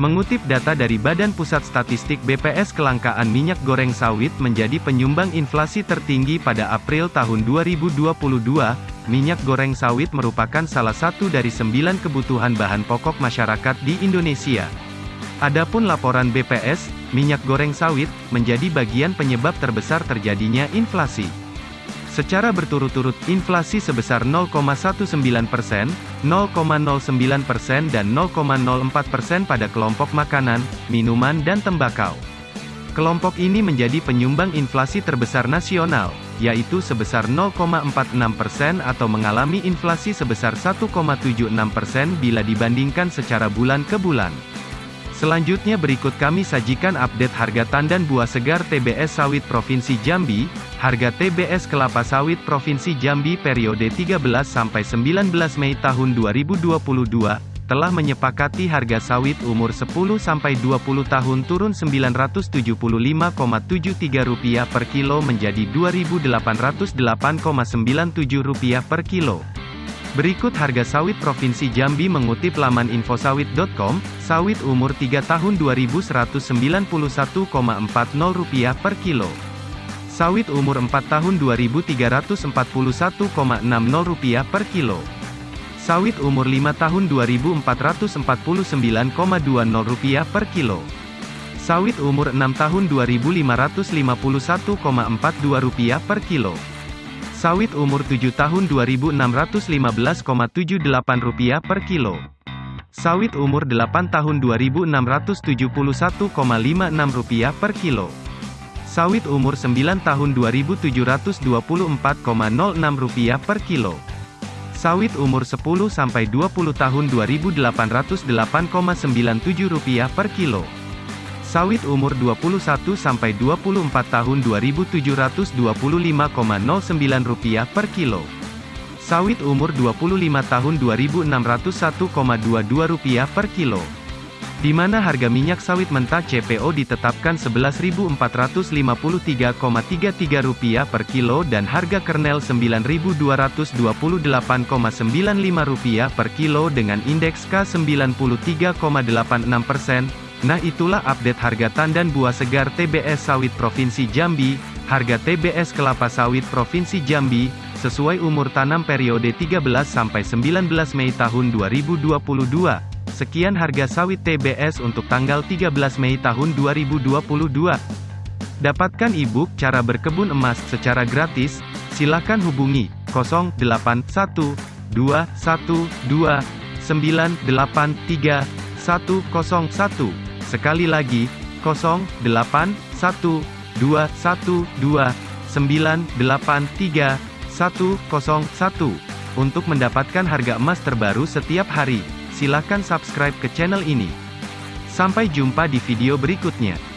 Mengutip data dari Badan Pusat Statistik BPS kelangkaan minyak goreng sawit menjadi penyumbang inflasi tertinggi pada April tahun 2022, minyak goreng sawit merupakan salah satu dari sembilan kebutuhan bahan pokok masyarakat di Indonesia. Adapun laporan BPS, minyak goreng sawit, menjadi bagian penyebab terbesar terjadinya inflasi. Secara berturut-turut, inflasi sebesar 0,19 persen, 0,09 persen dan 0,04 persen pada kelompok makanan, minuman dan tembakau. Kelompok ini menjadi penyumbang inflasi terbesar nasional, yaitu sebesar 0,46 persen atau mengalami inflasi sebesar 1,76 persen bila dibandingkan secara bulan ke bulan. Selanjutnya berikut kami sajikan update harga tandan buah segar TBS sawit Provinsi Jambi, harga TBS kelapa sawit Provinsi Jambi periode 13 sampai 19 Mei tahun 2022 telah menyepakati harga sawit umur 10 sampai 20 tahun turun Rp975,73 per kilo menjadi Rp2.808,97 per kilo. Berikut harga sawit Provinsi Jambi mengutip laman infosawit.com, sawit umur 3 tahun Rp2.191,40 per kilo. Sawit umur 4 tahun Rp2.341,60 per kilo. Sawit umur 5 tahun Rp2.449,20 per kilo. Sawit umur 6 tahun Rp2.551,42 per kilo. Sawit umur 7 tahun Rp2.615,78 per kilo. Sawit umur 8 tahun Rp2.671,56 per kilo. Sawit umur 9 tahun Rp2.724,06 per kilo. Sawit umur 10 sampai 20 tahun Rp2.808,97 per kilo. Sawit umur 21 sampai 24 tahun Rp2.725,09 per kilo. Sawit umur 25 tahun Rp2.601,22 per kilo. Di mana harga minyak sawit mentah CPO ditetapkan Rp11.453,33 per kilo dan harga kernel Rp9.228,95 per kilo dengan indeks K93,86 persen, Nah itulah update harga tandan buah segar TBS sawit Provinsi Jambi, harga TBS kelapa sawit Provinsi Jambi, sesuai umur tanam periode 13 sampai 19 Mei tahun 2022. Sekian harga sawit TBS untuk tanggal 13 Mei tahun 2022. Dapatkan e-book cara berkebun emas secara gratis, silakan hubungi 081212983101 Sekali lagi, 081212983101 untuk mendapatkan harga emas terbaru setiap hari. Silakan subscribe ke channel ini. Sampai jumpa di video berikutnya.